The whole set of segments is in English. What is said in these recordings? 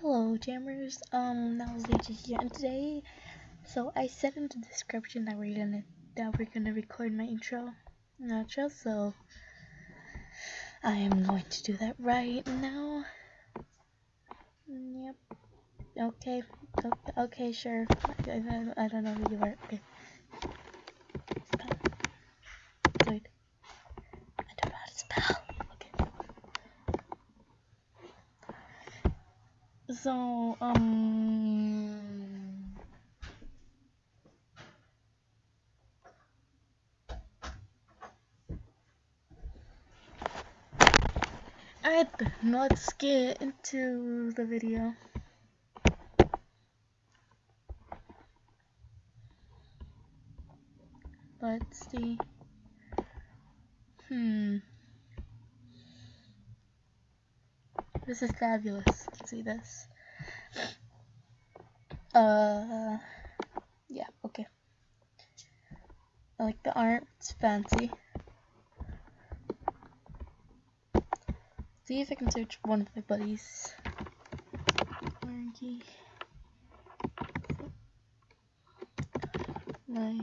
Hello, jammers. Um, that was Legion here, and today, so I said in the description that we're gonna that we're gonna record my intro and outro. So I am going to do that right now. Yep. Okay. Okay. okay sure. I, I, I, don't know who you are. Okay. Wait. I don't know how to spell. So, um... Alright, let's get into the video. Let's see. Hmm. This is fabulous. See this. Uh, yeah, okay. I like the art. It's fancy. See if I can search one of my buddies. Margie. My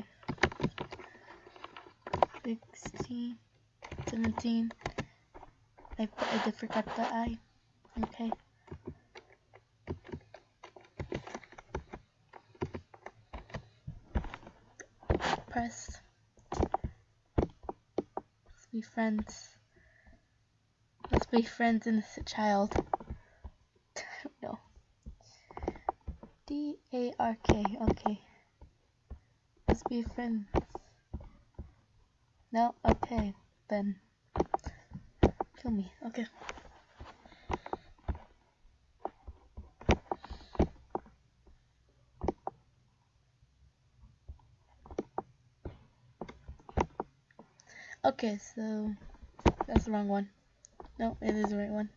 16, 17. I, I did forget the I. Okay. Press. Let's be friends. Let's be friends, innocent child. no. D A R K. Okay. Let's be friends. No. Okay. Then. Kill me. Okay. Okay, so that's the wrong one. No, it is the right one.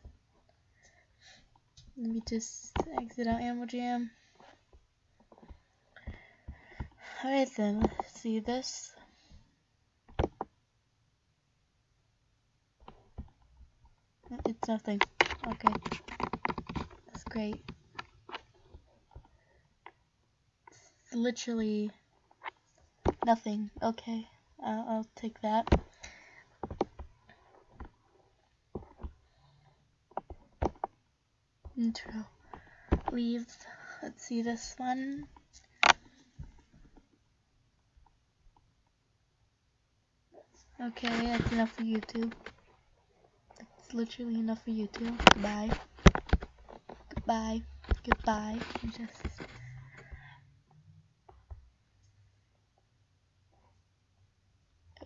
Let me just exit out Animal Jam. Alright then, let's see this. It's nothing. Okay. That's great. It's literally nothing. Okay. Uh, I'll take that. Intro. Leave let's see this one. Okay that's enough for YouTube. That's literally enough for YouTube. Goodbye. Goodbye. Goodbye just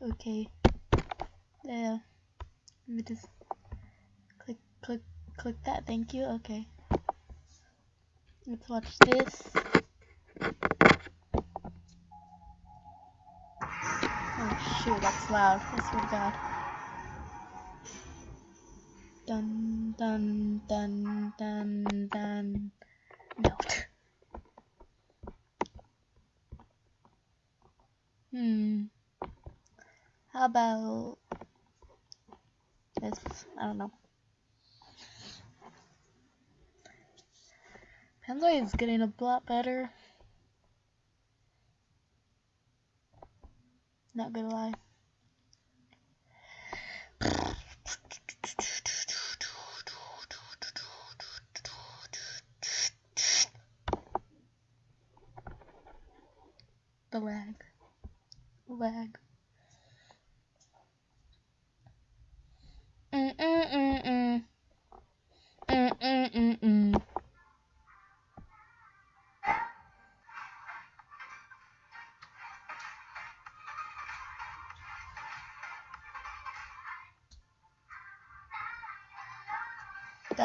okay. There. Let me just click click click that, thank you, okay. Let's watch this. Oh shoot, that's loud, I swear to god. Dun dun dun dun dun. No. hmm. How about this? I don't know. Panzoid is getting a lot better. Not gonna lie. The lag. Lag. Mm mm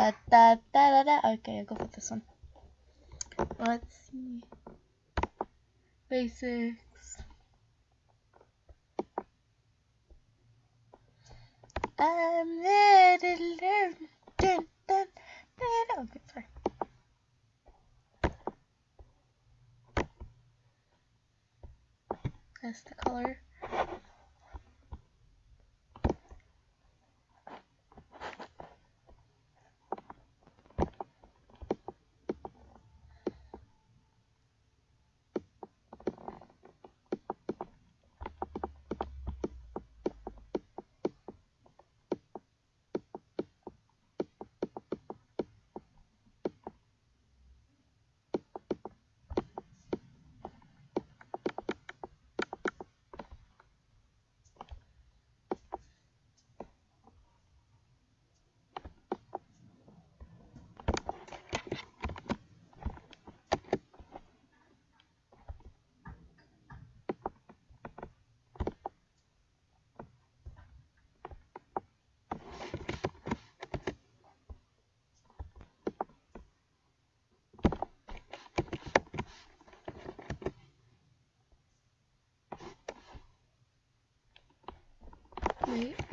Da da da da. Okay, I'll go for this one. Let's see. Basics. I'm there to learn. Dun, dun, dun. Okay, sorry. That's the color. right.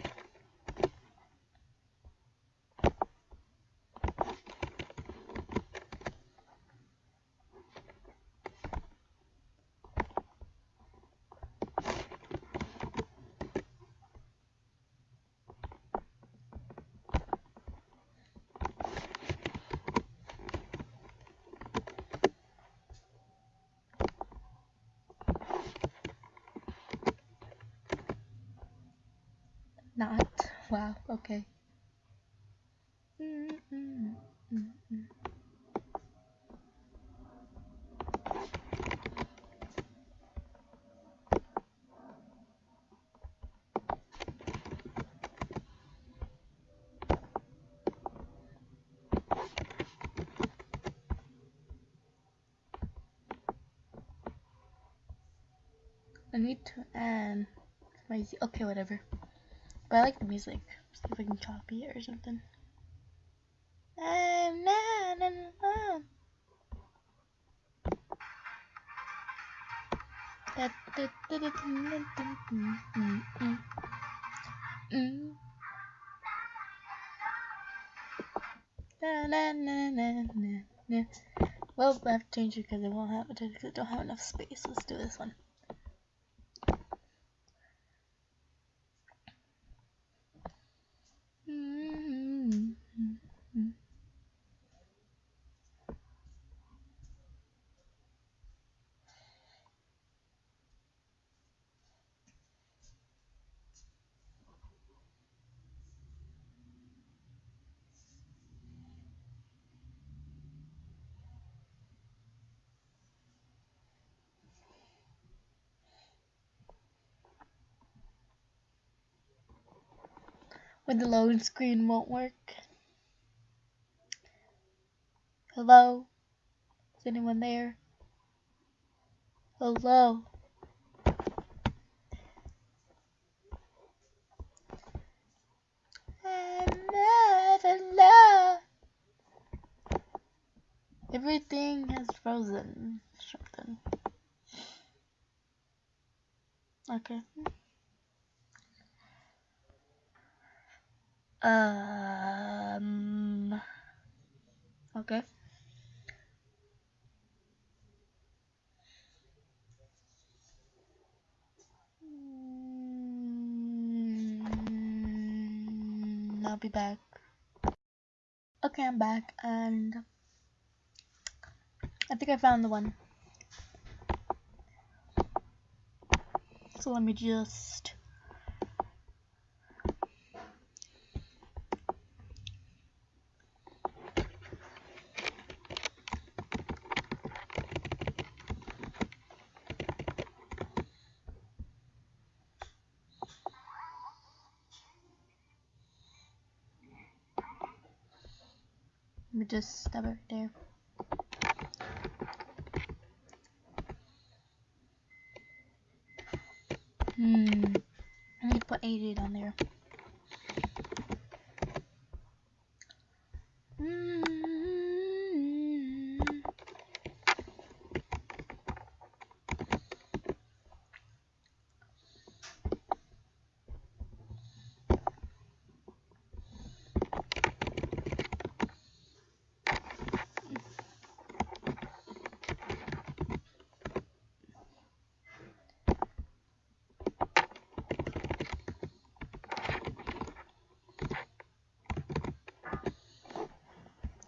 Wow, okay. I need to um, add my okay whatever. But I like the music. See if I can copy it or something. Well, I have to change it because it won't have it because I don't have enough space. Let's do this one. When the loading screen won't work. Hello? Is anyone there? Hello? Everything has frozen. Something. Okay. Um. Okay. Mm, I'll be back. Okay, I'm back, and I think I found the one. So let me just just stop it there. Hmm. I need to put 88 on there.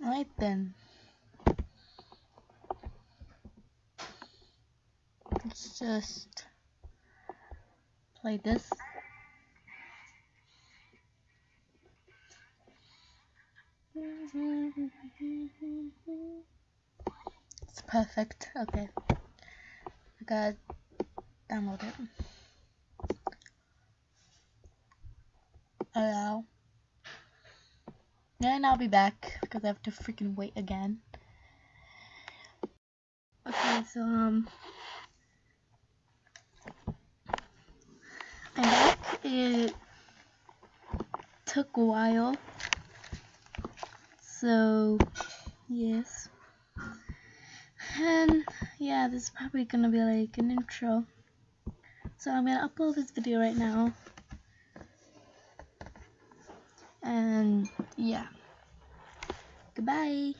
Alright then. Let's just play this. It's perfect. Okay. I gotta download it. Allow. And I'll be back because I have to freaking wait again. Okay, so um I'm back. It took a while. So yes. And yeah, this is probably gonna be like an intro. So I'm gonna upload this video right now. And yeah. Goodbye.